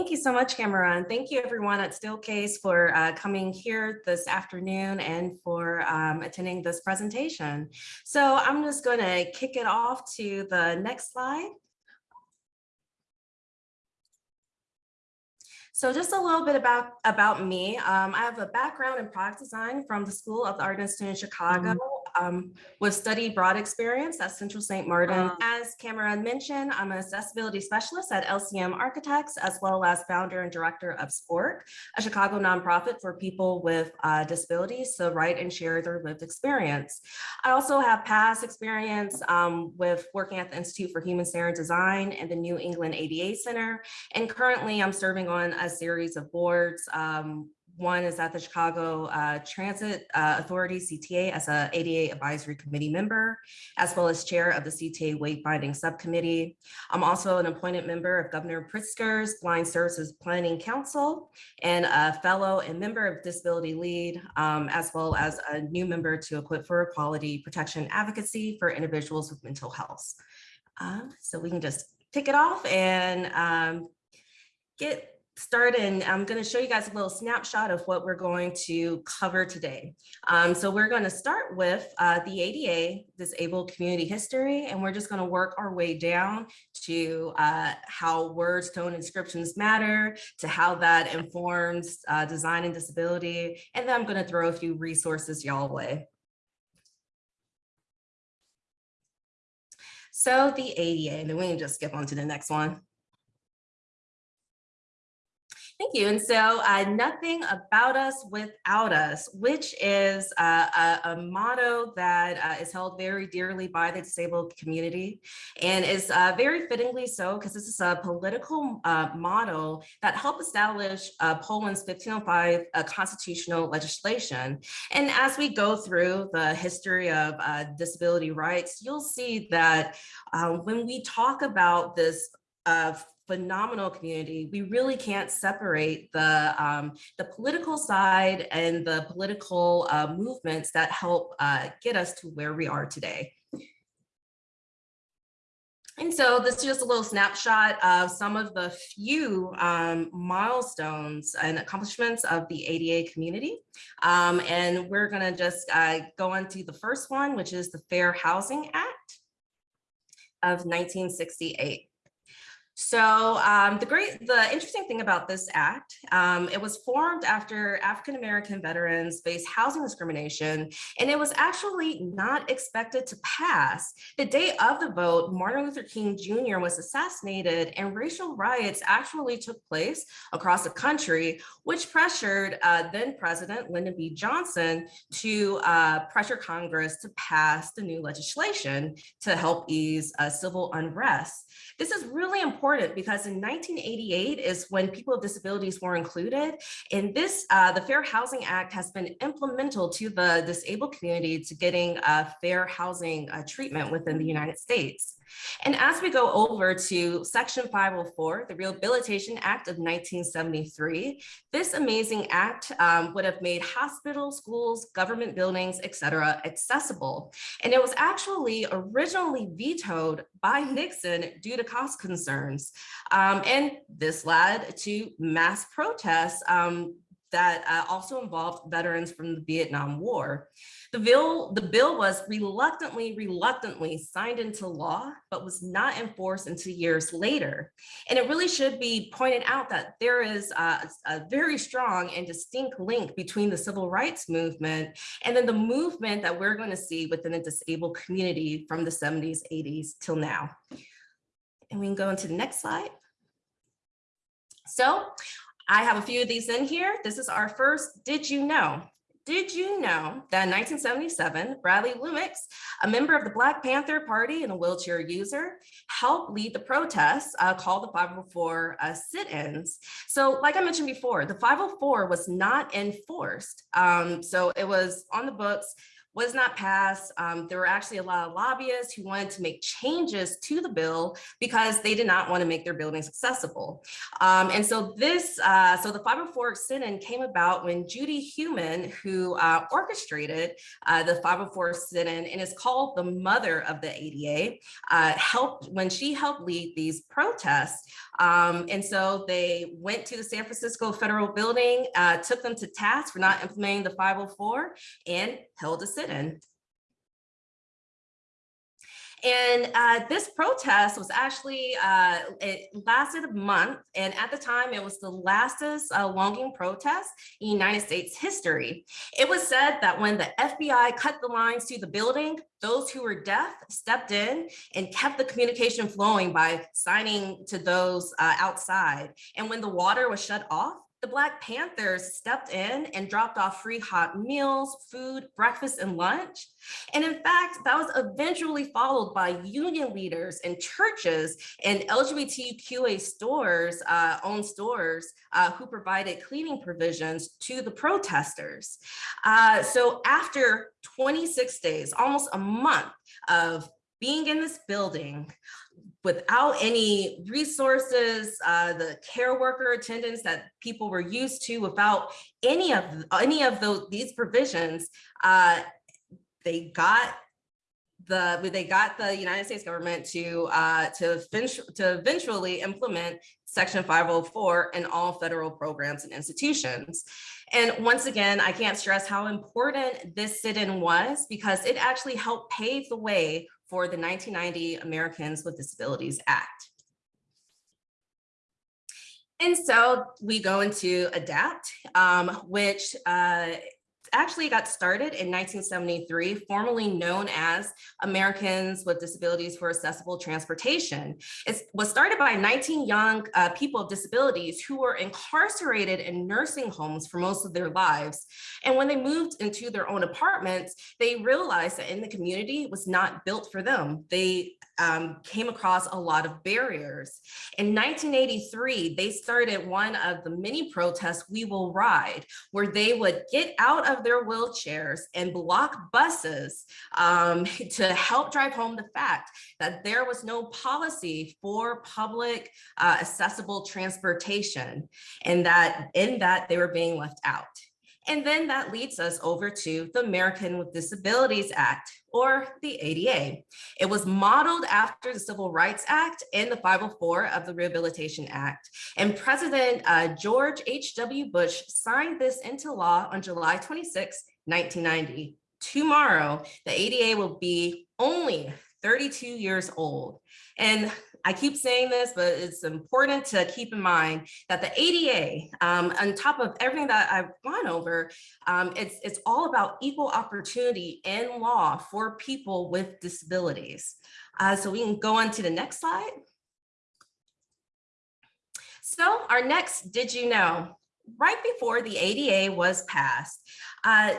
Thank you so much, Cameron. Thank you everyone at Steelcase for uh, coming here this afternoon and for um, attending this presentation. So I'm just going to kick it off to the next slide. So just a little bit about, about me. Um, I have a background in product design from the School of the Art Institute in Chicago um, with study broad experience at Central St. Martin. Uh, as Cameron mentioned, I'm an accessibility specialist at LCM Architects, as well as founder and director of SPORT, a Chicago nonprofit for people with uh, disabilities to write and share their lived experience. I also have past experience um, with working at the Institute for Human Centered Design and the New England ADA Center. And currently I'm serving on a series of boards um, one is at the Chicago uh, Transit uh, Authority, CTA, as a ADA Advisory Committee member, as well as chair of the CTA Wayfinding Subcommittee. I'm also an appointed member of Governor Pritzker's Blind Services Planning Council and a fellow and member of Disability Lead, um, as well as a new member to Equip for Equality Protection Advocacy for individuals with mental health. Uh, so we can just kick it off and um, get start and I'm going to show you guys a little snapshot of what we're going to cover today. Um, so we're going to start with uh, the ADA, Disabled Community History, and we're just going to work our way down to uh, how words, tone, inscriptions matter, to how that informs uh, design and disability, and then I'm going to throw a few resources y'all way. So the ADA, and then we can just skip on to the next one. Thank you. And so uh, nothing about us without us, which is uh, a, a, motto that uh, is held very dearly by the disabled community and is uh, very fittingly so because this is a political uh, model that helped establish uh, Poland's 1505 constitutional legislation. And as we go through the history of disability rights, you'll see that when we talk about this uh, phenomenal community. We really can't separate the, um, the political side and the political uh, movements that help uh, get us to where we are today. And so this is just a little snapshot of some of the few um, milestones and accomplishments of the ADA community. Um, and we're gonna just uh, go on to the first one, which is the Fair Housing Act of 1968. So um, the great, the interesting thing about this act, um, it was formed after African-American veterans faced housing discrimination, and it was actually not expected to pass. The day of the vote, Martin Luther King Jr. was assassinated and racial riots actually took place across the country, which pressured uh, then President Lyndon B. Johnson to uh, pressure Congress to pass the new legislation to help ease uh, civil unrest. This is really important because in 1988 is when people with disabilities were included. And this, uh, the Fair Housing Act has been implemental to the disabled community to getting a fair housing uh, treatment within the United States. And as we go over to Section 504, the Rehabilitation Act of 1973, this amazing act um, would have made hospitals, schools, government buildings, etc., accessible. And it was actually originally vetoed by Nixon due to cost concerns. Um, and this led to mass protests um, that uh, also involved veterans from the Vietnam War. The bill, the bill was reluctantly, reluctantly signed into law, but was not enforced until years later. And it really should be pointed out that there is a, a very strong and distinct link between the civil rights movement and then the movement that we're going to see within the disabled community from the 70s, 80s till now. And we can go into the next slide. So I have a few of these in here. This is our first, did you know? Did you know that in 1977, Bradley Lomax, a member of the Black Panther Party and a wheelchair user, helped lead the protests uh, called the 504 uh, sit-ins. So like I mentioned before, the 504 was not enforced. Um, so it was on the books, was not passed. Um, there were actually a lot of lobbyists who wanted to make changes to the bill because they did not want to make their buildings accessible. Um, and so this, uh, so the 504 sit-in came about when Judy Heumann, who uh, orchestrated uh, the 504 sit-in and is called the mother of the ADA, uh, helped when she helped lead these protests. Um, and so they went to the San Francisco federal building, uh, took them to task for not implementing the 504 and held a sit-in. And uh, this protest was actually, uh, it lasted a month. And at the time, it was the lastest uh, longing protest in United States history. It was said that when the FBI cut the lines to the building, those who were deaf stepped in and kept the communication flowing by signing to those uh, outside. And when the water was shut off, the Black Panthers stepped in and dropped off free hot meals, food, breakfast, and lunch. And in fact, that was eventually followed by union leaders and churches and LGBTQA stores, uh, owned stores, uh, who provided cleaning provisions to the protesters. Uh, so after 26 days, almost a month of being in this building, without any resources, uh, the care worker attendance that people were used to, without any of any of those these provisions, uh, they got the they got the United States government to uh, to to eventually implement Section 504 in all federal programs and institutions. And once again, I can't stress how important this sit-in was because it actually helped pave the way for the 1990 Americans with Disabilities Act. And so we go into ADAPT, um, which uh, actually got started in 1973, formerly known as Americans with Disabilities for Accessible Transportation. It was started by 19 young uh, people with disabilities who were incarcerated in nursing homes for most of their lives. And when they moved into their own apartments, they realized that in the community was not built for them. They um, came across a lot of barriers. In 1983, they started one of the many protests, We Will Ride, where they would get out of their wheelchairs and block buses um, to help drive home the fact that there was no policy for public uh, accessible transportation and that in that they were being left out. And then that leads us over to the American with Disabilities Act, or the ADA. It was modeled after the Civil Rights Act and the 504 of the Rehabilitation Act. And President uh, George H.W. Bush signed this into law on July 26, 1990. Tomorrow, the ADA will be only 32 years old. And I keep saying this, but it's important to keep in mind that the ADA, um, on top of everything that I've gone over, um, it's, it's all about equal opportunity in law for people with disabilities. Uh, so we can go on to the next slide. So our next, did you know? Right before the ADA was passed, uh,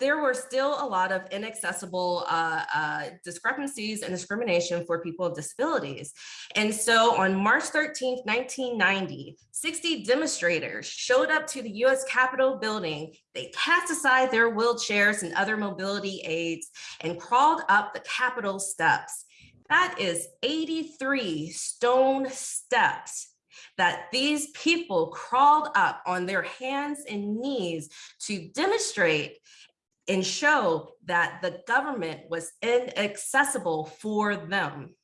there were still a lot of inaccessible uh, uh, discrepancies and discrimination for people with disabilities. And so on March 13th, 1990, 60 demonstrators showed up to the US Capitol building. They cast aside their wheelchairs and other mobility aids and crawled up the Capitol steps. That is 83 stone steps that these people crawled up on their hands and knees to demonstrate and show that the government was inaccessible for them.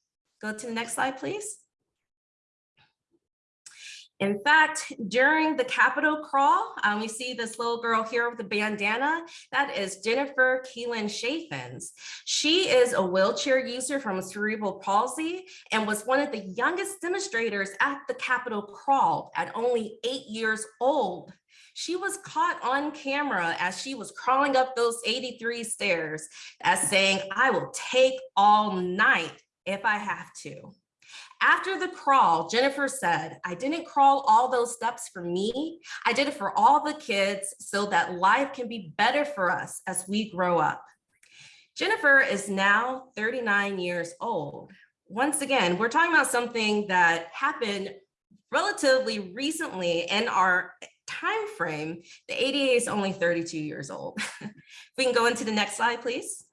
Go to the next slide, please. In fact, during the Capitol crawl, um, we see this little girl here with the bandana. That is Jennifer Keelan Chaffins. She is a wheelchair user from cerebral palsy and was one of the youngest demonstrators at the Capitol crawl at only eight years old. She was caught on camera as she was crawling up those 83 stairs as saying, I will take all night if I have to. After the crawl, Jennifer said, I didn't crawl all those steps for me. I did it for all the kids so that life can be better for us as we grow up. Jennifer is now 39 years old. Once again, we're talking about something that happened relatively recently in our time frame, the ADA is only 32 years old. we can go into the next slide, please.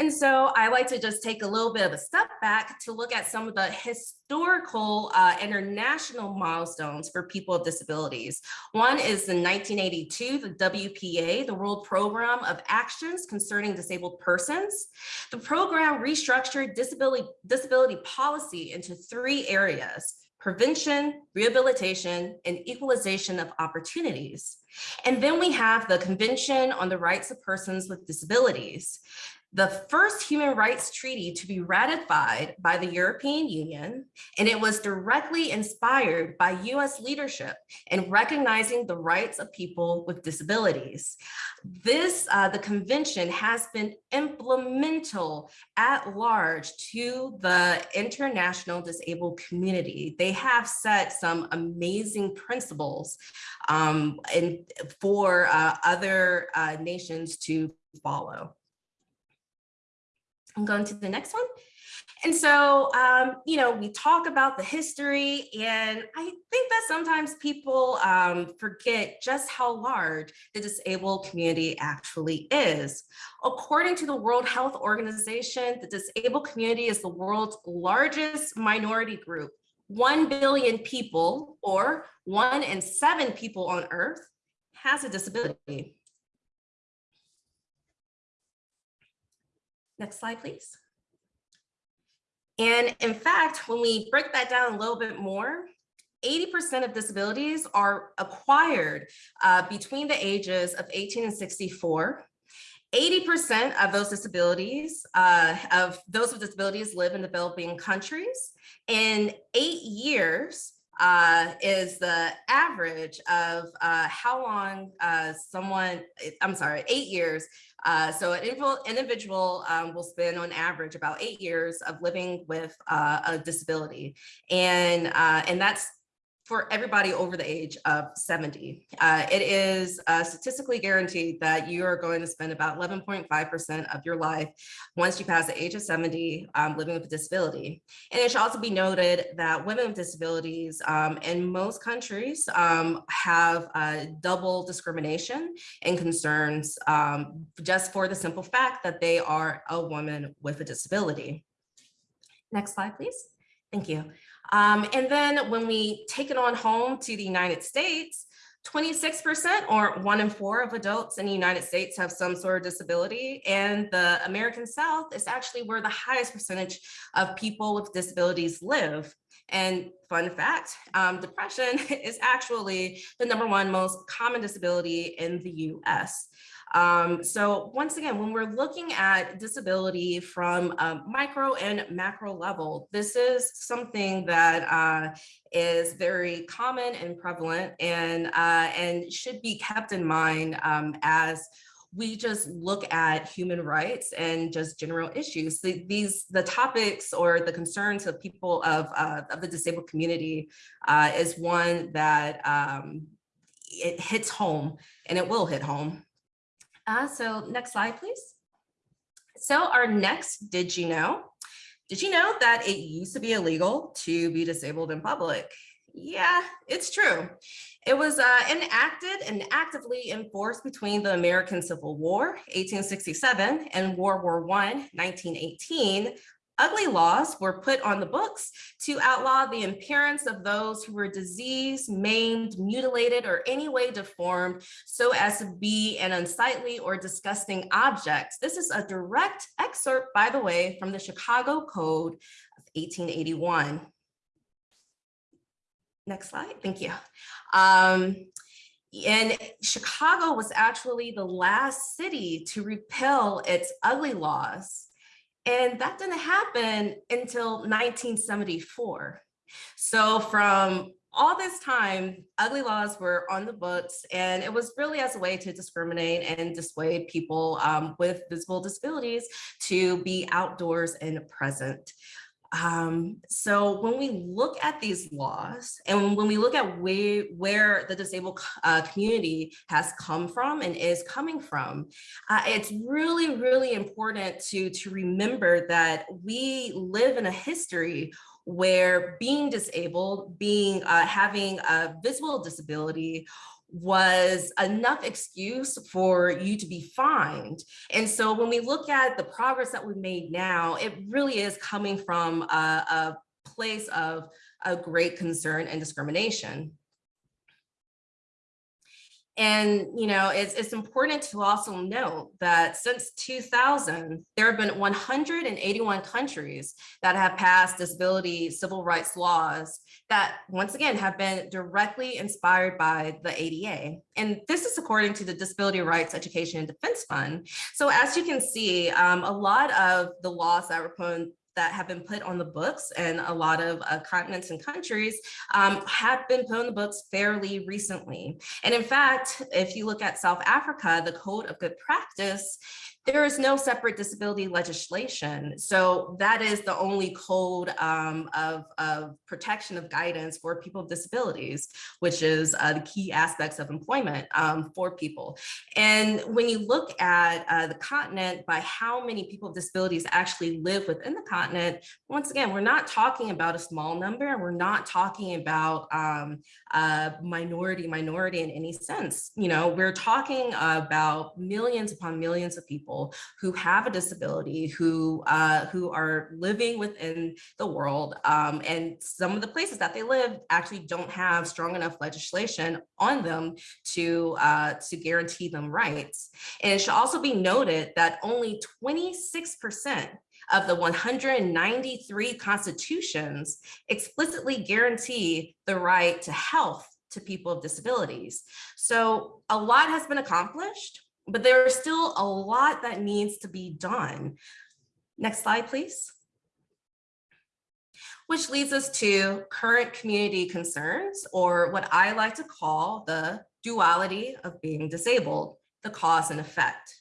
And so I like to just take a little bit of a step back to look at some of the historical uh, international milestones for people with disabilities. One is in 1982, the WPA, the World Program of Actions Concerning Disabled Persons. The program restructured disability, disability policy into three areas, prevention, rehabilitation, and equalization of opportunities. And then we have the Convention on the Rights of Persons with Disabilities the first human rights treaty to be ratified by the European Union, and it was directly inspired by US leadership in recognizing the rights of people with disabilities. This, uh, the convention has been implemental at large to the international disabled community. They have set some amazing principles um, and for uh, other uh, nations to follow. I'm going to the next one. And so, um, you know, we talk about the history and I think that sometimes people um, forget just how large the disabled community actually is. According to the World Health Organization, the disabled community is the world's largest minority group. 1 billion people or one in seven people on earth has a disability. Next slide, please. And in fact, when we break that down a little bit more, 80% of disabilities are acquired uh, between the ages of 18 and 64. 80% of those disabilities, uh, of those with disabilities live in developing countries. And eight years, uh, is the average of uh, how long uh, someone, I'm sorry, eight years. Uh, so an individual um, will spend on average about eight years of living with uh, a disability. And, uh, and that's for everybody over the age of 70. Uh, it is uh, statistically guaranteed that you are going to spend about 11.5% of your life once you pass the age of 70 um, living with a disability. And it should also be noted that women with disabilities um, in most countries um, have uh, double discrimination and concerns um, just for the simple fact that they are a woman with a disability. Next slide, please. Thank you. Um, and then when we take it on home to the United States, 26% or one in four of adults in the United States have some sort of disability. And the American South is actually where the highest percentage of people with disabilities live. And fun fact, um, depression is actually the number one most common disability in the US. Um, so once again, when we're looking at disability from a micro and macro level, this is something that uh, is very common and prevalent and, uh, and should be kept in mind um, as we just look at human rights and just general issues. The, these the topics or the concerns of people of, uh, of the disabled community uh, is one that um, it hits home and it will hit home. Uh, so next slide, please. So our next, did you know? Did you know that it used to be illegal to be disabled in public? Yeah, it's true. It was uh, enacted and actively enforced between the American Civil War, 1867, and World War I, 1918, ugly laws were put on the books to outlaw the appearance of those who were diseased, maimed, mutilated, or any way deformed so as to be an unsightly or disgusting object. This is a direct excerpt, by the way, from the Chicago Code of 1881. Next slide, thank you. Um, and Chicago was actually the last city to repeal its ugly laws and that didn't happen until 1974. So from all this time, ugly laws were on the books, and it was really as a way to discriminate and dissuade people um, with visible disabilities to be outdoors and present. Um, so when we look at these laws and when we look at where, the disabled uh, community has come from and is coming from, uh, it's really, really important to, to remember that we live in a history where being disabled, being uh, having a visible disability was enough excuse for you to be fined. And so when we look at the progress that we've made now, it really is coming from a, a place of a great concern and discrimination. And, you know, it's, it's important to also note that since 2000, there have been 181 countries that have passed disability civil rights laws that, once again, have been directly inspired by the ADA. And this is according to the Disability Rights Education and Defense Fund. So as you can see, um, a lot of the laws that were put that have been put on the books and a lot of uh, continents and countries um, have been put on the books fairly recently. And in fact, if you look at South Africa, the Code of Good Practice there is no separate disability legislation. So that is the only code um, of, of, protection of guidance for people with disabilities, which is uh, the key aspects of employment um, for people. And when you look at uh, the continent by how many people with disabilities actually live within the continent, once again, we're not talking about a small number. And we're not talking about um, a minority minority in any sense. You know, we're talking about millions upon millions of people people who have a disability, who uh, who are living within the world. Um, and some of the places that they live actually don't have strong enough legislation on them to, uh, to guarantee them rights. And it should also be noted that only 26% of the 193 constitutions explicitly guarantee the right to health to people with disabilities. So a lot has been accomplished, but there is still a lot that needs to be done. Next slide, please. Which leads us to current community concerns, or what I like to call the duality of being disabled, the cause and effect.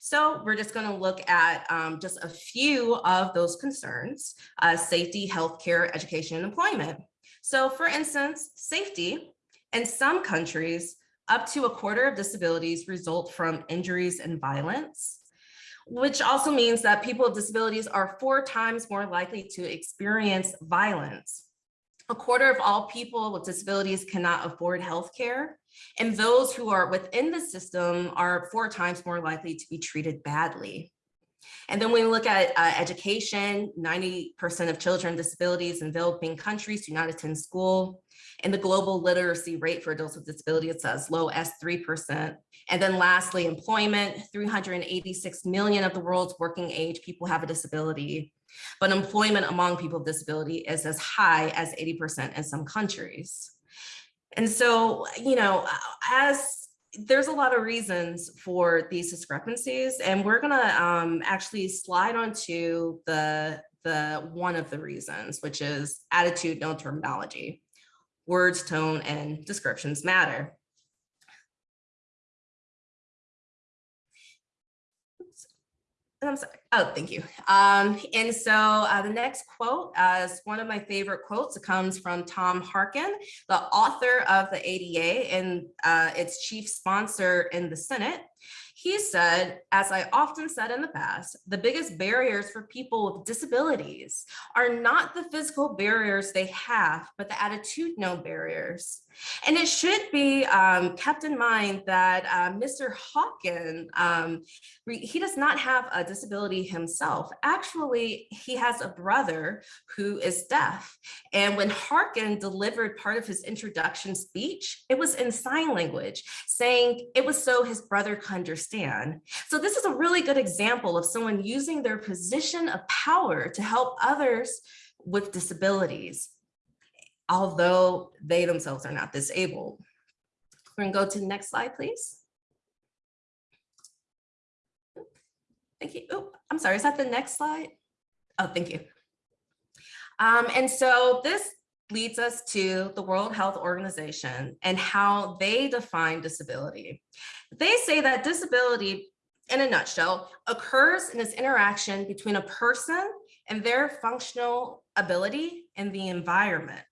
So we're just going to look at um, just a few of those concerns, uh, safety, healthcare, education, and employment. So for instance, safety in some countries, up to a quarter of disabilities result from injuries and violence, which also means that people with disabilities are four times more likely to experience violence. A quarter of all people with disabilities cannot afford health care, and those who are within the system are four times more likely to be treated badly. And then when we look at uh, education, 90% of children with disabilities in developing countries do not attend school. And the global literacy rate for adults with disability, it's as low as 3%. And then lastly, employment, 386 million of the world's working age people have a disability. But employment among people with disability is as high as 80% in some countries. And so, you know, as there's a lot of reasons for these discrepancies, and we're gonna um, actually slide onto the the one of the reasons, which is attitude, no terminology words, tone, and descriptions matter. I'm sorry. Oh, thank you. Um, and so uh, the next quote uh, is one of my favorite quotes. It comes from Tom Harkin, the author of the ADA and uh, its chief sponsor in the Senate. He said, as I often said in the past, the biggest barriers for people with disabilities are not the physical barriers they have, but the attitudinal barriers. And it should be um, kept in mind that uh, Mr. Harkin, um, he does not have a disability himself. Actually, he has a brother who is deaf. And when Harkin delivered part of his introduction speech, it was in sign language, saying it was so his brother could understand. So this is a really good example of someone using their position of power to help others with disabilities although they themselves are not disabled. We're gonna go to the next slide, please. Thank you. Oh, I'm sorry, is that the next slide? Oh, thank you. Um, and so this leads us to the World Health Organization and how they define disability. They say that disability, in a nutshell, occurs in this interaction between a person and their functional ability and the environment.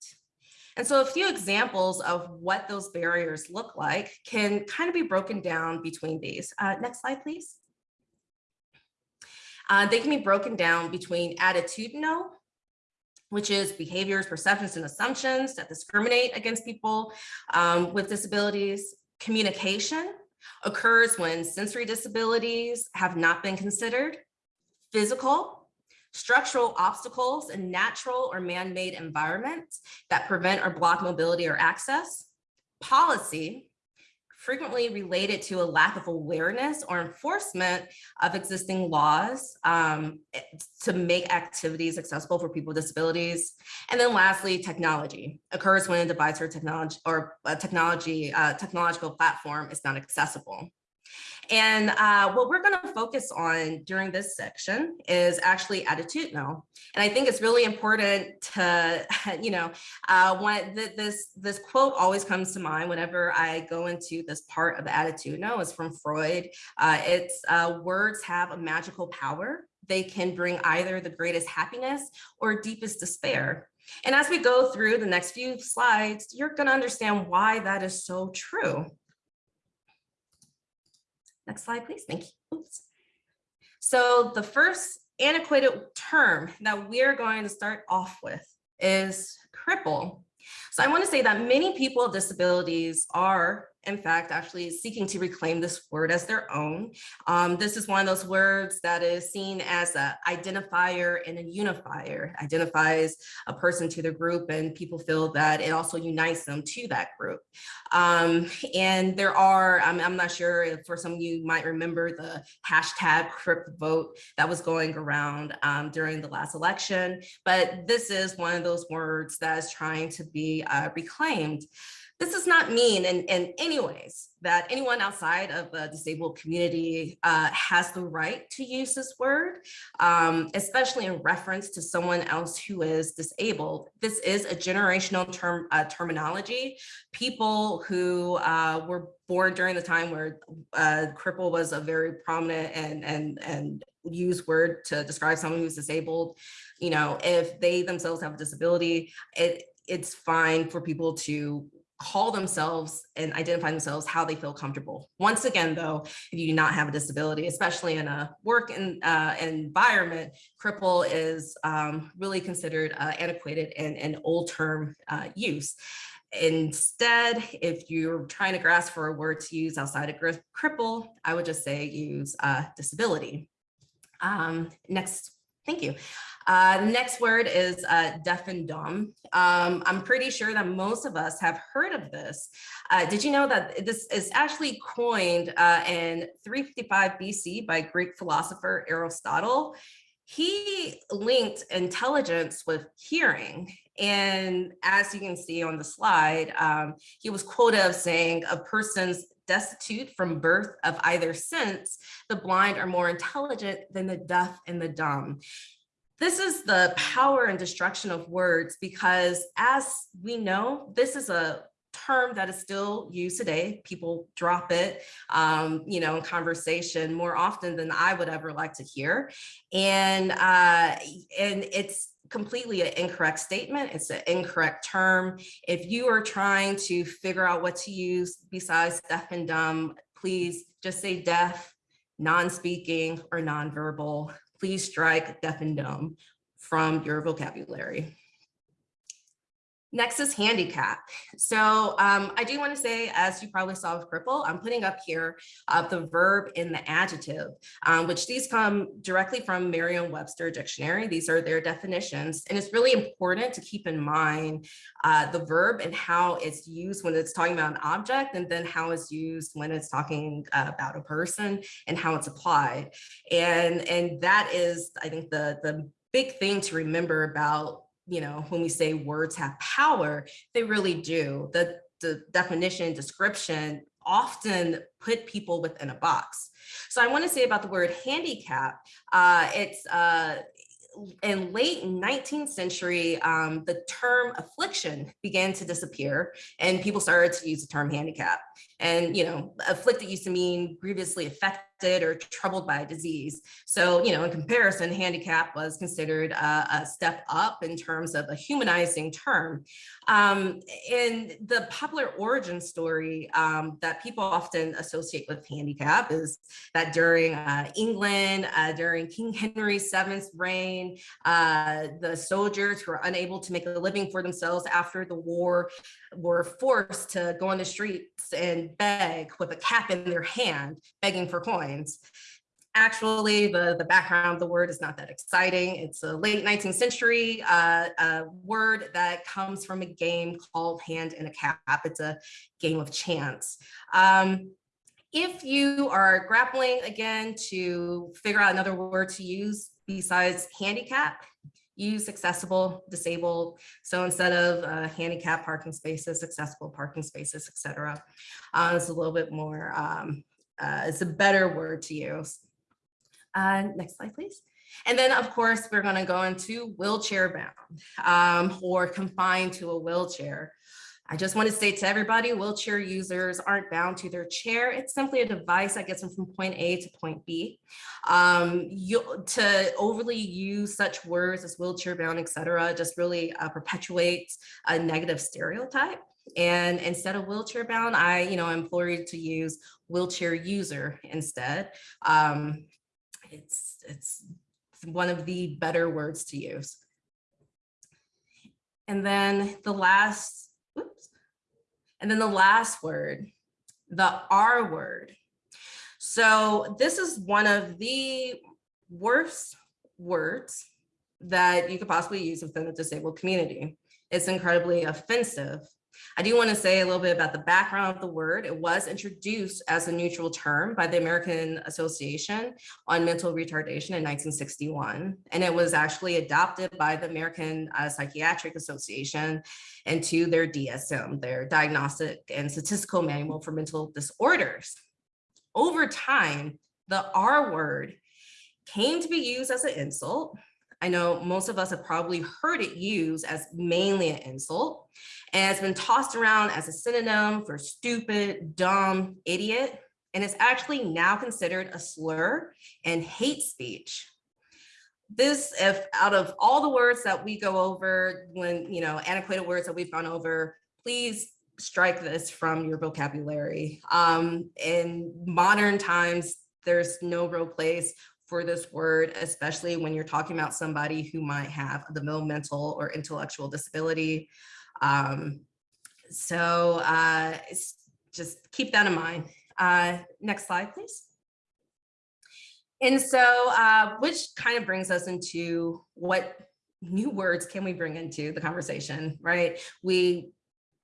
And so a few examples of what those barriers look like can kind of be broken down between these. Uh, next slide, please. Uh, they can be broken down between attitudinal which is behaviors, perceptions, and assumptions that discriminate against people um, with disabilities. Communication occurs when sensory disabilities have not been considered. Physical, structural obstacles in natural or man-made environments that prevent or block mobility or access. Policy, frequently related to a lack of awareness or enforcement of existing laws um, to make activities accessible for people with disabilities. And then lastly, technology occurs when a device or technology or a technology uh, technological platform is not accessible. And uh, what we're going to focus on during this section is actually attitudinal. And I think it's really important to, you know, uh, when this, this quote always comes to mind whenever I go into this part of the attitudinal is from Freud. Uh, it's uh, words have a magical power. They can bring either the greatest happiness or deepest despair. And as we go through the next few slides, you're going to understand why that is so true. Next slide, please. Thank you. Oops. So the first antiquated term that we're going to start off with is cripple. So I want to say that many people with disabilities are in fact, actually seeking to reclaim this word as their own. Um, this is one of those words that is seen as a identifier and a unifier, identifies a person to the group and people feel that it also unites them to that group. Um, and there are, I'm, I'm, not sure if for some of you might remember the hashtag Crip vote that was going around um, during the last election, but this is one of those words that is trying to be uh, reclaimed. This does not mean in, in any ways that anyone outside of the disabled community uh, has the right to use this word, um, especially in reference to someone else who is disabled. This is a generational term uh, terminology. People who uh, were born during the time where uh, cripple was a very prominent and, and, and used word to describe someone who's disabled, you know, if they themselves have a disability, it, it's fine for people to call themselves and identify themselves how they feel comfortable. Once again, though, if you do not have a disability, especially in a work in, uh, environment, cripple is um, really considered uh, antiquated and an old term uh, use. Instead, if you're trying to grasp for a word to use outside of cripple, I would just say use uh, disability. Um, next, thank you. Uh, next word is uh, deaf and dumb. Um, I'm pretty sure that most of us have heard of this. Uh, did you know that this is actually coined uh, in 355 BC by Greek philosopher Aristotle? He linked intelligence with hearing. And as you can see on the slide, um, he was quoted of saying a person's destitute from birth of either sense, the blind are more intelligent than the deaf and the dumb. This is the power and destruction of words because as we know, this is a term that is still used today. People drop it, um, you know, in conversation more often than I would ever like to hear. And, uh, and it's completely an incorrect statement. It's an incorrect term. If you are trying to figure out what to use besides deaf and dumb, please just say deaf, non-speaking or non-verbal please strike deaf and dumb from your vocabulary. Next is handicap. So um, I do want to say, as you probably saw with cripple, I'm putting up here uh, the verb in the adjective, um, which these come directly from Merriam-Webster dictionary. These are their definitions. And it's really important to keep in mind uh, the verb and how it's used when it's talking about an object and then how it's used when it's talking uh, about a person and how it's applied. And, and that is, I think, the, the big thing to remember about you know, when we say words have power, they really do. The, the definition, description often put people within a box. So I want to say about the word handicap, uh, it's uh, in late 19th century, um, the term affliction began to disappear and people started to use the term handicap. And, you know, afflicted used to mean grievously affected affected or troubled by disease. So, you know, in comparison, handicap was considered a, a step up in terms of a humanizing term. Um, and the popular origin story um, that people often associate with handicap is that during uh, England, uh, during King Henry VII's reign, uh, the soldiers who were unable to make a living for themselves after the war were forced to go on the streets and beg with a cap in their hand, begging for coins. Actually, the, the background of the word is not that exciting. It's a late 19th century uh, uh, word that comes from a game called Hand in a Cap. It's a game of chance. Um, if you are grappling again to figure out another word to use besides handicap, use accessible, disabled. So instead of uh, handicap parking spaces, accessible parking spaces, etc. Uh, it's a little bit more, um, uh, it's a better word to use. Uh, next slide, please. And then, of course, we're going to go into wheelchair bound um, or confined to a wheelchair. I just want to say to everybody, wheelchair users aren't bound to their chair. It's simply a device that gets them from point A to point B. Um, you, to overly use such words as wheelchair bound, etc., just really uh, perpetuates a negative stereotype. And instead of wheelchair bound, I, you know, implore you to use wheelchair user instead. Um, it's, it's one of the better words to use. And then the last and then the last word, the R word. So this is one of the worst words that you could possibly use within the disabled community. It's incredibly offensive I do want to say a little bit about the background of the word. It was introduced as a neutral term by the American Association on Mental Retardation in 1961, and it was actually adopted by the American uh, Psychiatric Association into their DSM, their Diagnostic and Statistical Manual for Mental Disorders. Over time, the R word came to be used as an insult. I know most of us have probably heard it used as mainly an insult and it's been tossed around as a synonym for stupid, dumb, idiot, and it's actually now considered a slur and hate speech. This, if out of all the words that we go over, when, you know, antiquated words that we've gone over, please strike this from your vocabulary. Um, in modern times, there's no real place for this word, especially when you're talking about somebody who might have the mental or intellectual disability. Um, so uh, just keep that in mind. Uh, next slide, please. And so, uh, which kind of brings us into what new words can we bring into the conversation, right? We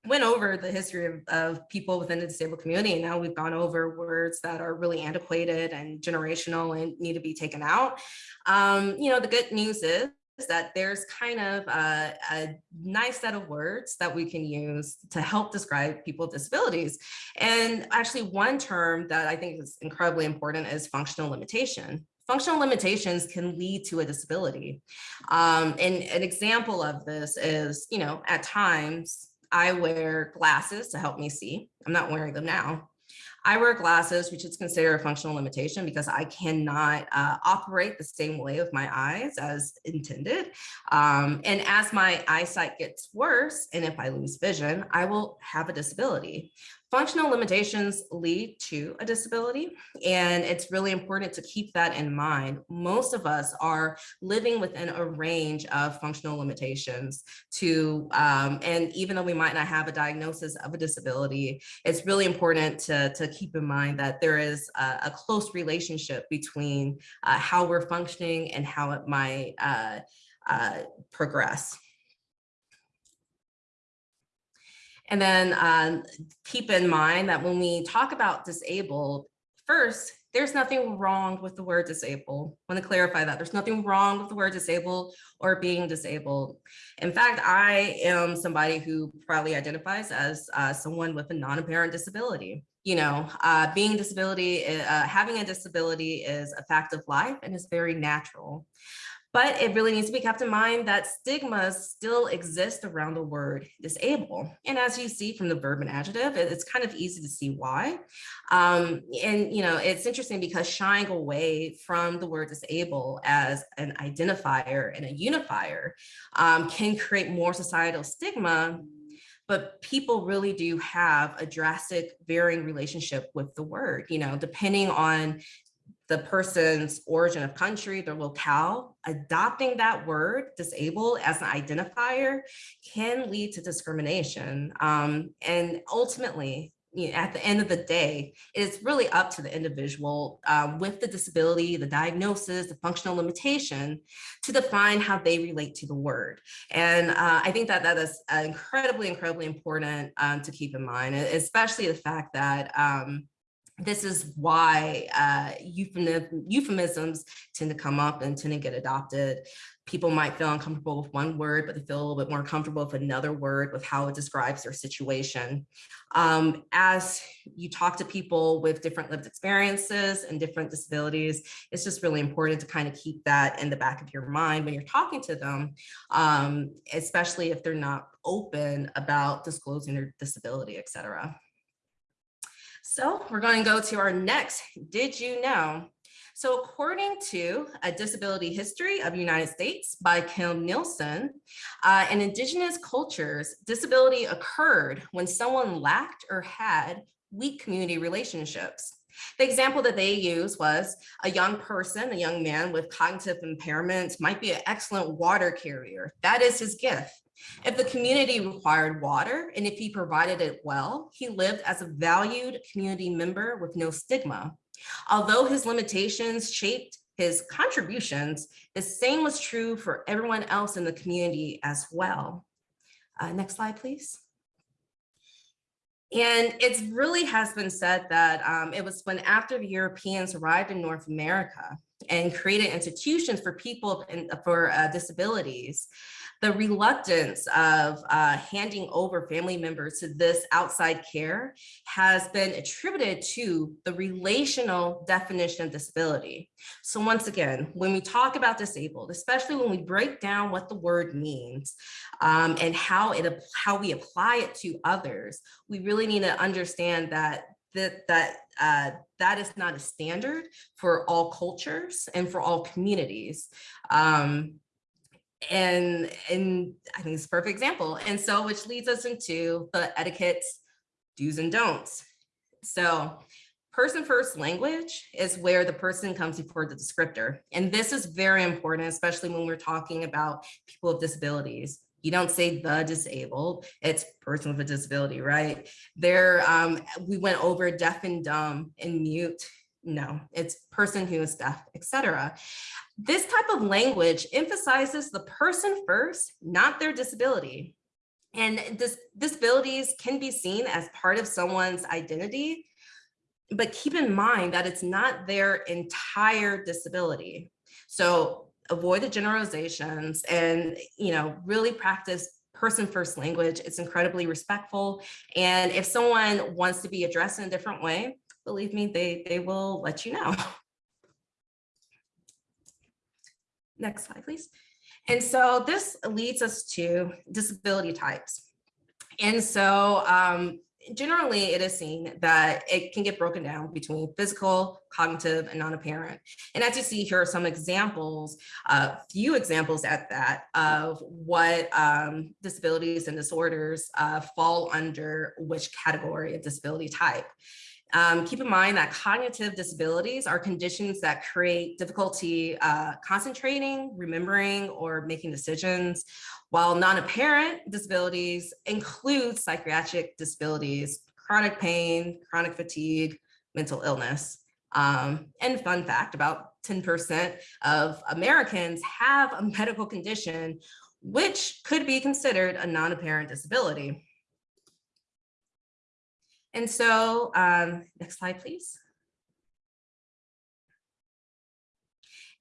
went over the history of, of, people within the disabled community and now we've gone over words that are really antiquated and generational and need to be taken out. Um, you know, the good news is that there's kind of a, a, nice set of words that we can use to help describe people with disabilities. And actually one term that I think is incredibly important is functional limitation. Functional limitations can lead to a disability. Um, and an example of this is, you know, at times I wear glasses to help me see. I'm not wearing them now, I wear glasses, which is considered a functional limitation because I cannot uh, operate the same way with my eyes as intended. Um, and as my eyesight gets worse, and if I lose vision, I will have a disability. Functional limitations lead to a disability, and it's really important to keep that in mind. Most of us are living within a range of functional limitations to, um, and even though we might not have a diagnosis of a disability, it's really important to, to keep in mind that there is a, a close relationship between uh, how we're functioning and how it might uh, uh, progress. And then um, keep in mind that when we talk about disabled, first, there's nothing wrong with the word disabled. I want to clarify that there's nothing wrong with the word disabled or being disabled. In fact, I am somebody who proudly identifies as uh, someone with a non-apparent disability. You know, uh, being disability, uh, having a disability is a fact of life and is very natural. But it really needs to be kept in mind that stigmas still exist around the word disable. And as you see from the verb and adjective, it's kind of easy to see why. Um, and, you know, it's interesting because shying away from the word disable as an identifier and a unifier um, can create more societal stigma but people really do have a drastic varying relationship with the word, you know, depending on the person's origin of country, their locale, adopting that word, disabled, as an identifier can lead to discrimination. Um, and ultimately, you know, at the end of the day, it's really up to the individual um, with the disability, the diagnosis, the functional limitation to define how they relate to the word. And uh, I think that that is incredibly, incredibly important um, to keep in mind, especially the fact that um, this is why uh, euphemisms tend to come up and tend to get adopted. People might feel uncomfortable with one word, but they feel a little bit more comfortable with another word with how it describes their situation. Um, as you talk to people with different lived experiences and different disabilities, it's just really important to kind of keep that in the back of your mind when you're talking to them, um, especially if they're not open about disclosing their disability, et cetera. So we're going to go to our next, did you know? So according to a disability history of United States by Kim Nielsen, uh, in indigenous cultures, disability occurred when someone lacked or had weak community relationships. The example that they use was a young person, a young man with cognitive impairments might be an excellent water carrier. That is his gift. If the community required water and if he provided it well, he lived as a valued community member with no stigma. Although his limitations shaped his contributions, the same was true for everyone else in the community as well. Uh, next slide, please. And it really has been said that um, it was when after the Europeans arrived in North America and created institutions for people in, for uh, disabilities, the reluctance of uh, handing over family members to this outside care has been attributed to the relational definition of disability. So once again, when we talk about disabled, especially when we break down what the word means um, and how it how we apply it to others, we really need to understand that that that uh, that is not a standard for all cultures and for all communities. Um, and and I think it's a perfect example. And so which leads us into the etiquettes, do's and don'ts. So person first language is where the person comes before the descriptor. And this is very important, especially when we're talking about people with disabilities. You don't say the disabled, it's person with a disability, right? There, um, we went over deaf and dumb and mute no, it's person who is deaf, etc. This type of language emphasizes the person first, not their disability. And this, disabilities can be seen as part of someone's identity, but keep in mind that it's not their entire disability. So avoid the generalizations and, you know, really practice person first language. It's incredibly respectful. And if someone wants to be addressed in a different way, believe me, they, they will let you know. Next slide, please. And so this leads us to disability types. And so um, generally it is seen that it can get broken down between physical, cognitive, and non-apparent. And as you see, here are some examples, a uh, few examples at that, of what um, disabilities and disorders uh, fall under which category of disability type. Um, keep in mind that cognitive disabilities are conditions that create difficulty uh, concentrating, remembering, or making decisions, while non-apparent disabilities include psychiatric disabilities, chronic pain, chronic fatigue, mental illness. Um, and fun fact, about 10% of Americans have a medical condition which could be considered a non-apparent disability. And so um, next slide, please.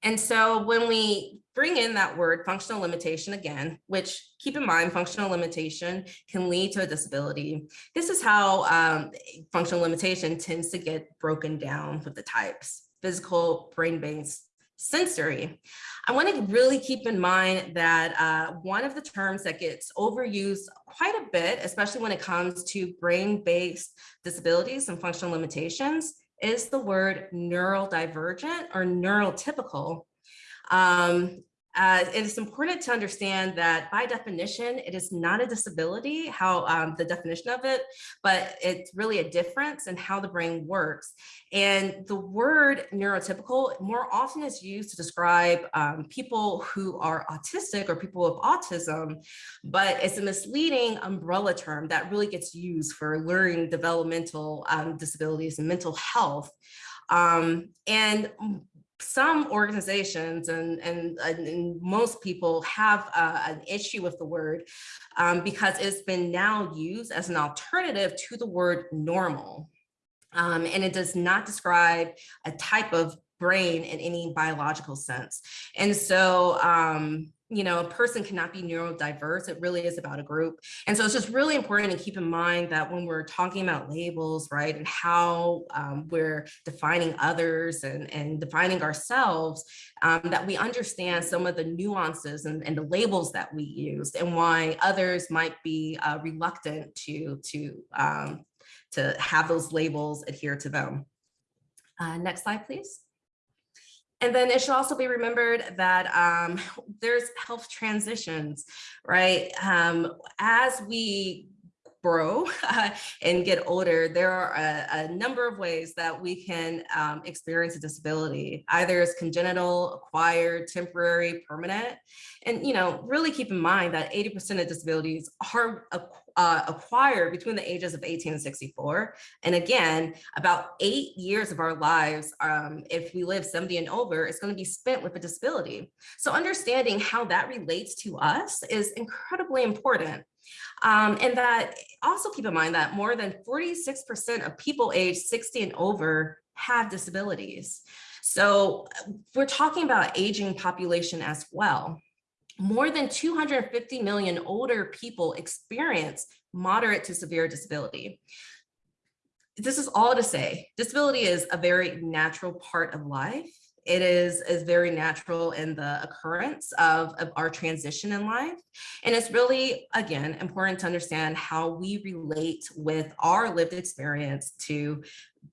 And so when we bring in that word functional limitation again, which keep in mind functional limitation can lead to a disability. This is how um, functional limitation tends to get broken down with the types, physical, brain-based, sensory. I want to really keep in mind that uh, one of the terms that gets overused quite a bit, especially when it comes to brain-based disabilities and functional limitations, is the word neurodivergent or neurotypical. Um, uh, it is important to understand that by definition, it is not a disability, how um, the definition of it, but it's really a difference in how the brain works. And the word neurotypical more often is used to describe um, people who are autistic or people with autism, but it's a misleading umbrella term that really gets used for learning developmental um, disabilities and mental health. Um, and some organizations and, and, and, most people have uh, an issue with the word um, because it's been now used as an alternative to the word normal. Um, and it does not describe a type of brain in any biological sense. And so um, you know, a person cannot be neurodiverse. It really is about a group. And so it's just really important to keep in mind that when we're talking about labels, right, and how um, we're defining others and, and defining ourselves, um, that we understand some of the nuances and, and, the labels that we use and why others might be uh, reluctant to, to, um, to have those labels adhere to them. Uh, next slide, please. And then it should also be remembered that um, there's health transitions, right? Um, as we grow and get older, there are a, a, number of ways that we can um, experience a disability, either as congenital, acquired, temporary, permanent. And, you know, really keep in mind that 80% of disabilities are uh, acquired between the ages of 18 and 64. And again, about eight years of our lives, um, if we live 70 and over, is going to be spent with a disability. So understanding how that relates to us is incredibly important. Um, and that also keep in mind that more than 46% of people aged 60 and over have disabilities. So we're talking about aging population as well. More than 250 million older people experience moderate to severe disability. This is all to say, disability is a very natural part of life it is, is very natural in the occurrence of, of our transition in life. And it's really, again, important to understand how we relate with our lived experience to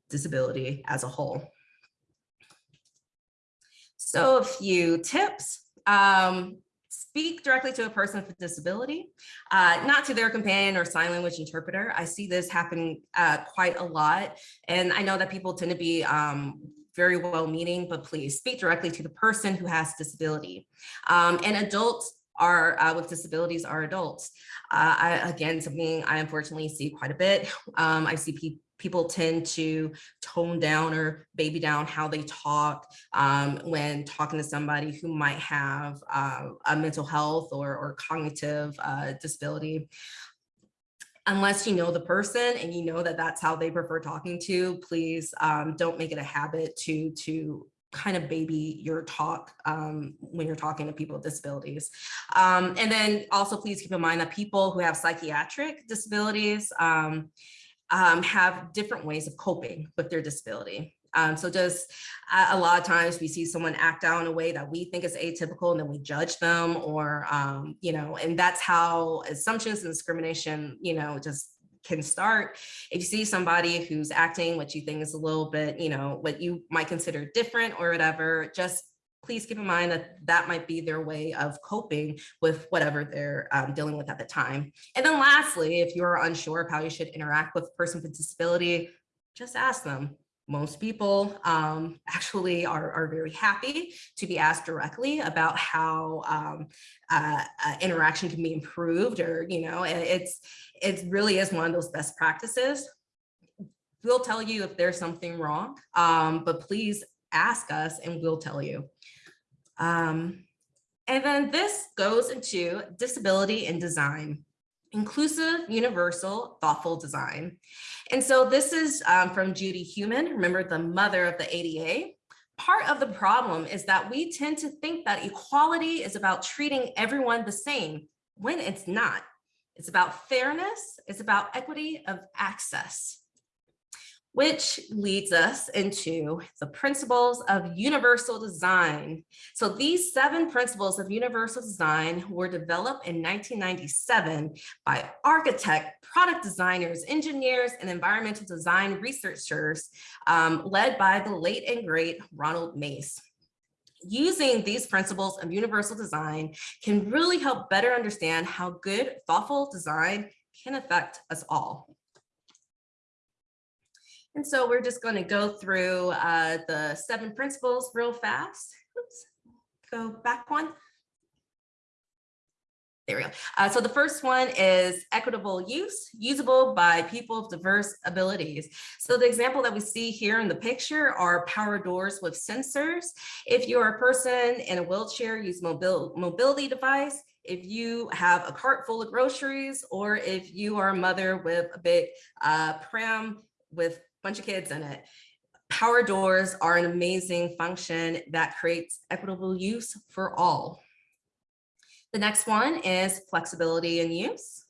disability as a whole. So a few tips. Um, speak directly to a person with disability, uh, not to their companion or sign language interpreter. I see this happen uh, quite a lot. And I know that people tend to be um, very well meaning, but please speak directly to the person who has disability. Um, and adults are uh, with disabilities are adults. Uh, I, again, something I unfortunately see quite a bit. Um, I see pe people tend to tone down or baby down how they talk um, when talking to somebody who might have uh, a mental health or, or cognitive uh, disability unless you know the person and you know that that's how they prefer talking to, please um, don't make it a habit to, to kind of baby your talk um, when you're talking to people with disabilities. Um, and then also please keep in mind that people who have psychiatric disabilities um, um have different ways of coping with their disability. Um, so just uh, a lot of times we see someone act out in a way that we think is atypical and then we judge them or, um, you know, and that's how assumptions and discrimination, you know, just can start. If you see somebody who's acting what you think is a little bit, you know, what you might consider different or whatever, just please keep in mind that that might be their way of coping with whatever they're um, dealing with at the time. And then lastly, if you're unsure of how you should interact with a person with disability, just ask them, most people um, actually are, are very happy to be asked directly about how um, uh, uh, interaction can be improved or, you know, it's, it really is one of those best practices. We'll tell you if there's something wrong, um, but please ask us and we'll tell you. Um, and then this goes into disability and design inclusive, universal, thoughtful design. And so this is um, from Judy Heumann, remember the mother of the ADA. Part of the problem is that we tend to think that equality is about treating everyone the same when it's not. It's about fairness, it's about equity of access. Which leads us into the principles of universal design. So these seven principles of universal design were developed in 1997 by architect, product designers, engineers, and environmental design researchers um, led by the late and great Ronald Mace. Using these principles of universal design can really help better understand how good, thoughtful design can affect us all. And so we're just going to go through uh, the seven principles real fast. Oops. Go back one. There we go. Uh, so the first one is equitable use, usable by people of diverse abilities. So the example that we see here in the picture are power doors with sensors. If you're a person in a wheelchair, use mobil mobility device. If you have a cart full of groceries, or if you are a mother with a big uh, pram with bunch of kids in it. Power doors are an amazing function that creates equitable use for all. The next one is flexibility in use.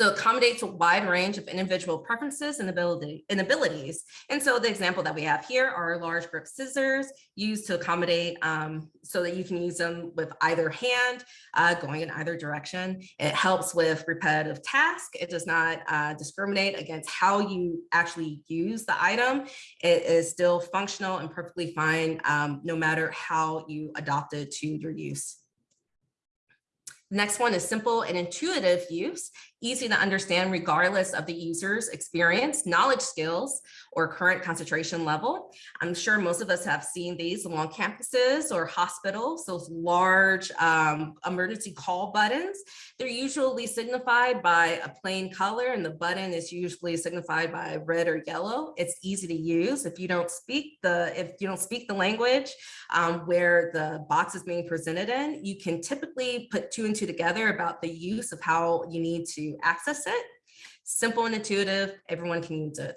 So accommodates a wide range of individual preferences and, ability, and abilities. And so the example that we have here are large grip scissors used to accommodate um, so that you can use them with either hand uh, going in either direction. It helps with repetitive tasks. It does not uh, discriminate against how you actually use the item. It is still functional and perfectly fine um, no matter how you adopt it to your use. Next one is simple and intuitive use easy to understand regardless of the user's experience, knowledge skills, or current concentration level. I'm sure most of us have seen these along campuses or hospitals, those large um, emergency call buttons. They're usually signified by a plain color and the button is usually signified by red or yellow. It's easy to use if you don't speak the, if you don't speak the language um, where the box is being presented in, you can typically put two and two together about the use of how you need to access it. Simple and intuitive, everyone can use it.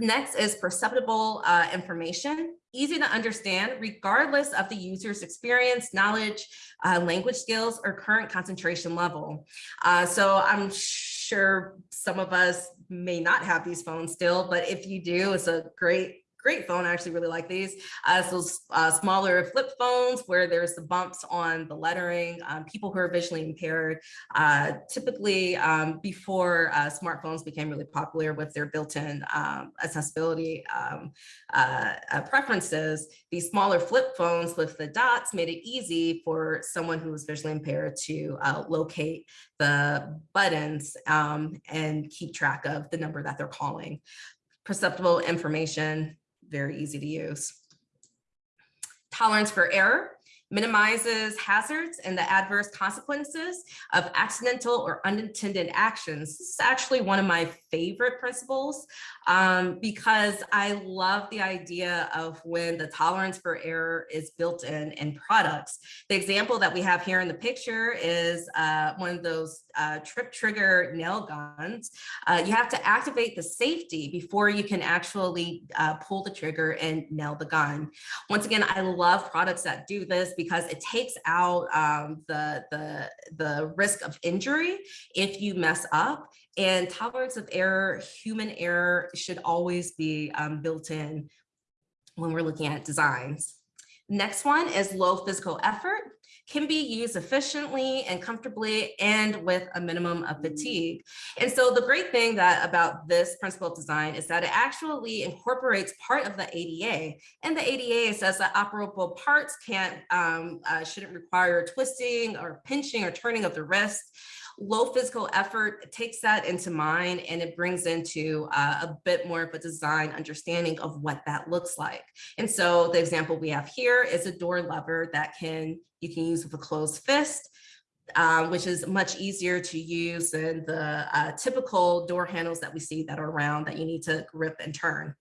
Next is perceptible uh, information, easy to understand regardless of the user's experience, knowledge, uh, language skills, or current concentration level. Uh, so I'm sure some of us may not have these phones still, but if you do, it's a great great phone. I actually really like these. Uh, so uh, smaller flip phones where there's the bumps on the lettering. Um, people who are visually impaired, uh, typically um, before uh, smartphones became really popular with their built-in um, accessibility um, uh, uh, preferences, these smaller flip phones with the dots made it easy for someone who was visually impaired to locate the buttons um, and keep track of the number that they're calling perceptible information very easy to use. Tolerance for error minimizes hazards and the adverse consequences of accidental or unintended actions. This is actually one of my favorite principles um, because I love the idea of when the tolerance for error is built in in products. The example that we have here in the picture is uh, one of those uh, trip trigger nail guns. Uh, you have to activate the safety before you can actually uh, pull the trigger and nail the gun. Once again, I love products that do this because it takes out um, the, the, the risk of injury if you mess up and tolerance of error, human error should always be um, built in when we're looking at designs. Next one is low physical effort can be used efficiently and comfortably and with a minimum of fatigue. And so the great thing that about this principle of design is that it actually incorporates part of the ADA. And the ADA says that operable parts can't, um, uh, shouldn't require twisting or pinching or turning of the wrist low physical effort takes that into mind and it brings into uh, a bit more of a design understanding of what that looks like. And so the example we have here is a door lever that can you can use with a closed fist. Um, which is much easier to use than the uh, typical door handles that we see that are around that you need to grip and turn.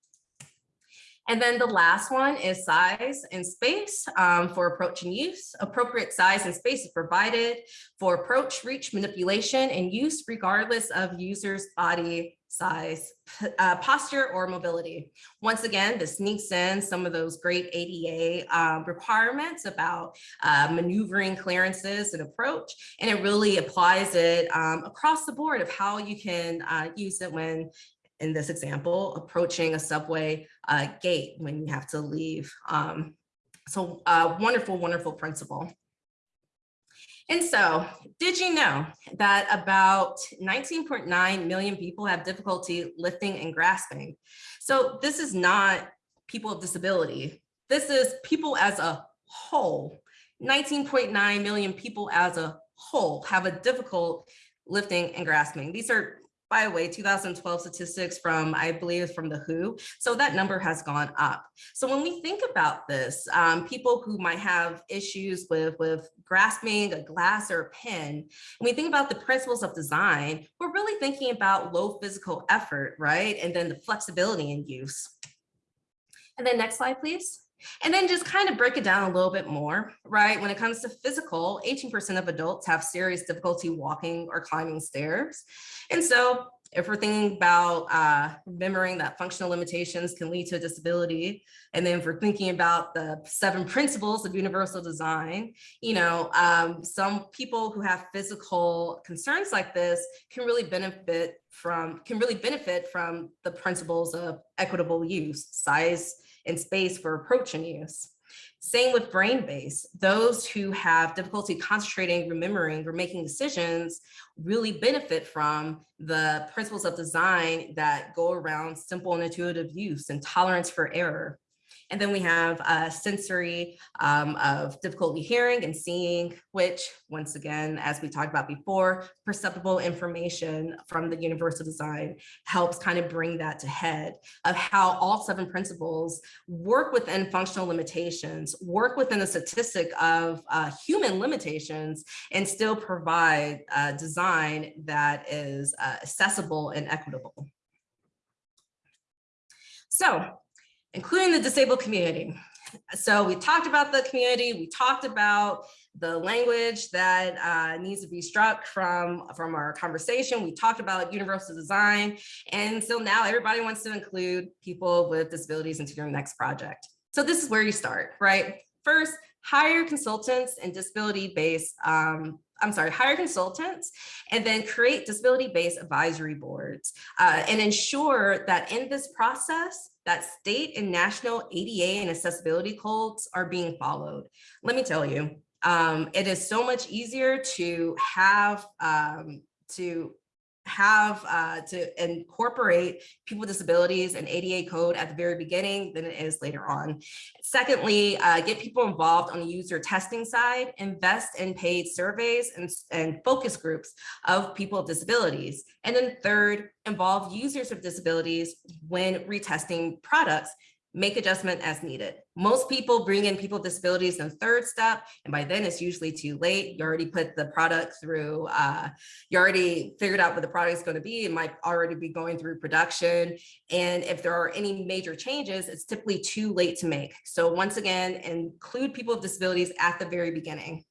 And then the last one is size and space um, for approach and use. Appropriate size and space is provided for approach, reach, manipulation, and use regardless of user's body size, uh, posture, or mobility. Once again, this sneaks in some of those great ADA um, requirements about uh, maneuvering clearances and approach, and it really applies it um, across the board of how you can uh, use it when in this example, approaching a subway uh, gate when you have to leave. Um, so uh, wonderful, wonderful principle. And so did you know that about 19.9 million people have difficulty lifting and grasping? So this is not people with disability. This is people as a whole. 19.9 million people as a whole have a difficult lifting and grasping. These are by the way, 2012 statistics from, I believe, from the WHO. So that number has gone up. So when we think about this, um, people who might have issues with, with grasping a glass or a pen, when we think about the principles of design, we're really thinking about low physical effort, right? And then the flexibility in use. And then next slide, please. And then just kind of break it down a little bit more, right? When it comes to physical, 18% of adults have serious difficulty walking or climbing stairs. And so if we're thinking about uh, remembering that functional limitations can lead to a disability, and then if we're thinking about the seven principles of universal design, you know, um, some people who have physical concerns like this can really benefit from, can really benefit from the principles of equitable use, size, and space for approach and use. Same with brain base. Those who have difficulty concentrating, remembering, or making decisions really benefit from the principles of design that go around simple and intuitive use and tolerance for error. And then we have a sensory um, of difficulty hearing and seeing, which once again, as we talked about before, perceptible information from the universal design helps kind of bring that to head of how all seven principles work within functional limitations, work within the statistic of uh, human limitations, and still provide a design that is uh, accessible and equitable. So including the disabled community. So we talked about the community, we talked about the language that uh, needs to be struck from, from our conversation. We talked about universal design. And so now everybody wants to include people with disabilities into their next project. So this is where you start, right? First, hire consultants and disability-based um, I'm sorry, hire consultants and then create disability-based advisory boards uh, and ensure that in this process, that state and national ADA and accessibility codes are being followed. Let me tell you, um, it is so much easier to have um, to have uh, to incorporate people with disabilities and ADA code at the very beginning than it is later on. Secondly, uh, get people involved on the user testing side, invest in paid surveys and, and focus groups of people with disabilities. And then third, involve users with disabilities when retesting products make adjustment as needed. Most people bring in people with disabilities in third step, and by then it's usually too late. You already put the product through, uh, you already figured out what the product is going to be. It might already be going through production. And if there are any major changes, it's typically too late to make. So once again, include people with disabilities at the very beginning.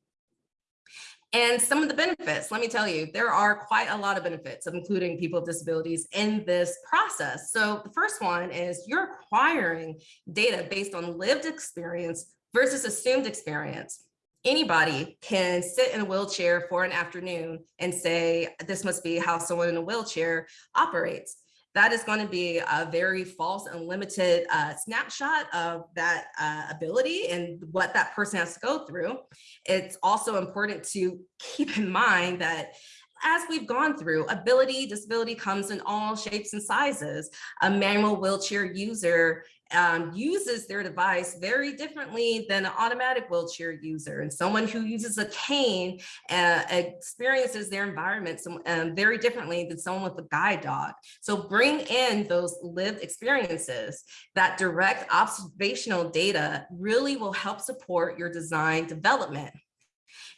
And some of the benefits, let me tell you, there are quite a lot of benefits of including people with disabilities in this process. So the first one is you're acquiring data based on lived experience versus assumed experience. Anybody can sit in a wheelchair for an afternoon and say, this must be how someone in a wheelchair operates that is going to be a very false and limited uh, snapshot of that uh, ability and what that person has to go through. It's also important to keep in mind that as we've gone through, ability, disability comes in all shapes and sizes. A manual wheelchair user um, uses their device very differently than an automatic wheelchair user. And someone who uses a cane uh, experiences their environment some, um, very differently than someone with a guide dog. So bring in those lived experiences. That direct observational data really will help support your design development.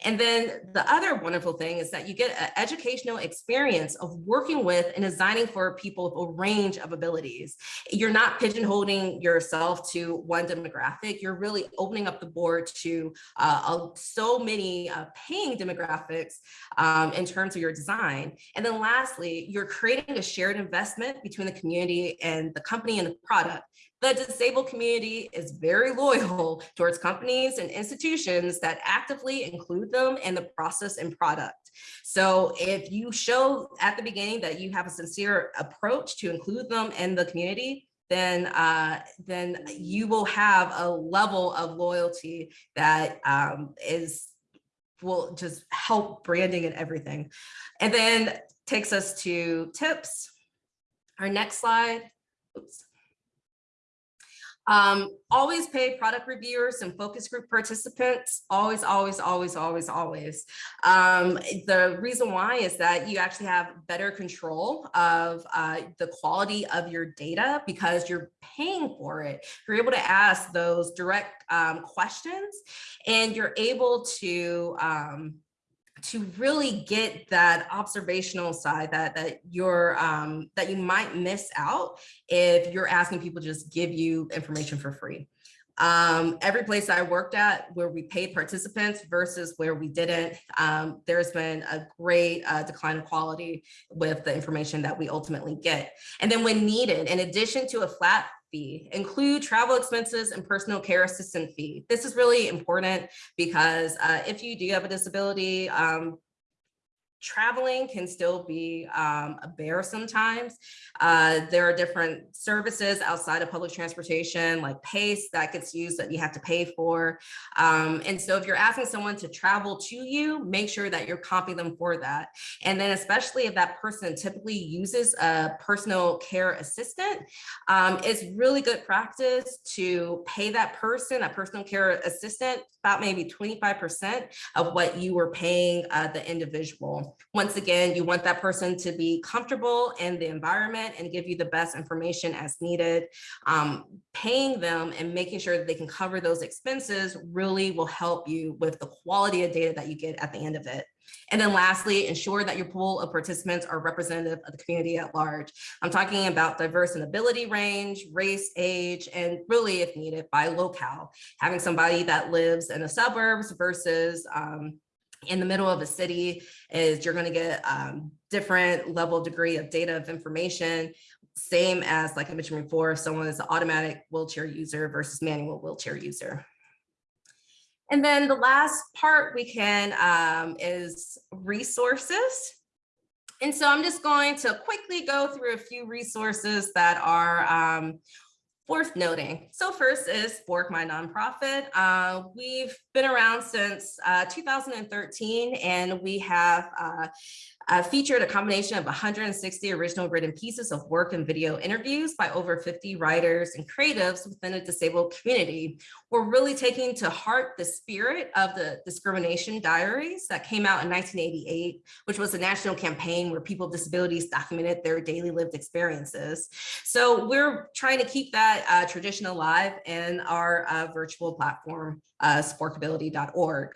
And then the other wonderful thing is that you get an educational experience of working with and designing for people with a range of abilities. You're not pigeonholing yourself to one demographic. You're really opening up the board to uh, so many uh, paying demographics um, in terms of your design. And then lastly, you're creating a shared investment between the community and the company and the product The disabled community is very loyal towards companies and institutions that actively include them in the process and product. So if you show at the beginning that you have a sincere approach to include them in the community, then uh, then you will have a level of loyalty that um, is will just help branding and everything. And then takes us to tips. Our next slide. Oops. Um, always pay product reviewers and focus group participants. Always, always, always, always, always. Um, the reason why is that you actually have better control of uh, the quality of your data because you're paying for it. You're able to ask those direct um, questions and you're able to um, to really get that observational side that that you're um, that you might miss out if you're asking people to just give you information for free. Um, every place I worked at where we paid participants versus where we didn't, um, there's been a great uh, decline of quality with the information that we ultimately get. And then when needed, in addition to a flat fee, include travel expenses and personal care assistant fee. This is really important because uh, if you do have a disability, um, traveling can still be um, a bear sometimes. Uh, there are different services outside of public transportation like PACE that gets used that you have to pay for. Um, and so if you're asking someone to travel to you, make sure that you're comping them for that. And then especially if that person typically uses a personal care assistant, um, it's really good practice to pay that person, a personal care assistant, about maybe 25% of what you were paying uh, the individual. Once again, you want that person to be comfortable in the environment and give you the best information as needed. Um, paying them and making sure that they can cover those expenses really will help you with the quality of data that you get at the end of it. And then lastly, ensure that your pool of participants are representative of the community at large. I'm talking about diverse and ability range, race, age, and really if needed by locale. Having somebody that lives in the suburbs versus um, in the middle of a city is you're going to get um, different level degree of data of information same as like I mentioned before, someone is an automatic wheelchair user versus manual wheelchair user. And then the last part we can um, is resources. And so I'm just going to quickly go through a few resources that are um, worth noting. So first is Spork My Nonprofit. Uh, we've been around since uh, 2013 and we have uh, uh, featured a combination of 160 original written pieces of work and video interviews by over 50 writers and creatives within the disabled community. We're really taking to heart the spirit of the discrimination diaries that came out in 1988, which was a national campaign where people with disabilities documented their daily lived experiences. So we're trying to keep that uh, tradition alive in our uh, virtual platform, uh, sporkability.org.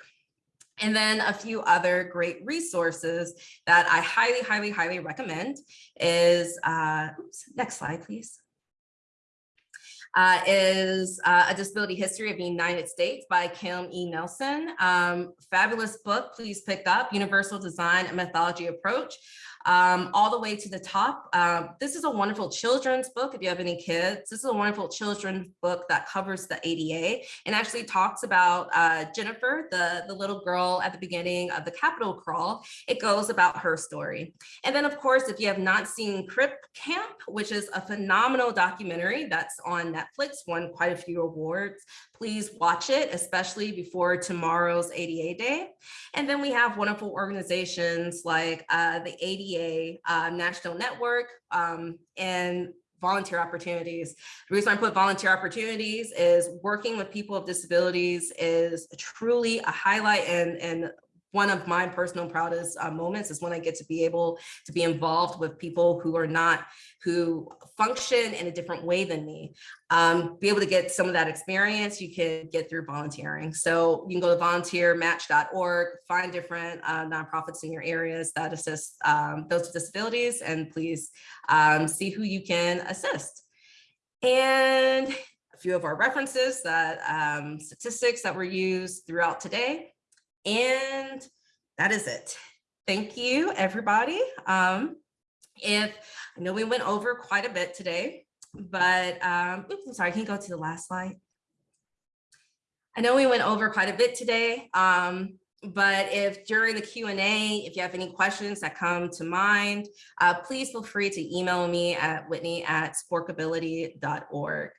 And then a few other great resources that I highly, highly, highly recommend is, uh, oops, next slide, please. Uh, is uh, A Disability History of the United States by Kim E. Nielsen. Um, fabulous book, please pick up, Universal Design and Methodology Approach um, all the way to the top. Uh, this is a wonderful children's book if you have any kids. This is a wonderful children's book that covers the ADA and actually talks about uh, Jennifer, the, the little girl at the beginning of the Capitol crawl. It goes about her story. And then of course, if you have not seen Crip Camp, which is a phenomenal documentary that's on Netflix, won quite a few awards, please watch it, especially before tomorrow's ADA Day. And then we have wonderful organizations like uh, the ADA uh, National Network um, and volunteer opportunities. The reason I put volunteer opportunities is working with people with disabilities is truly a highlight and, and one of my personal proudest uh, moments is when I get to be able to be involved with people who are not, who function in a different way than me. Um, be able to get some of that experience you can get through volunteering. So you can go to volunteermatch.org, find different uh, nonprofits in your areas that assist um, those with disabilities and please um, see who you can assist. And a few of our references that um, statistics that were used throughout today. And that is it. Thank you, everybody. Um, if I know we went over quite a bit today, but um, oops, I'm sorry, can go to the last slide? I know we went over quite a bit today, um, but if during the Q&A, if you have any questions that come to mind, uh, please feel free to email me at whitney at sporkability.org.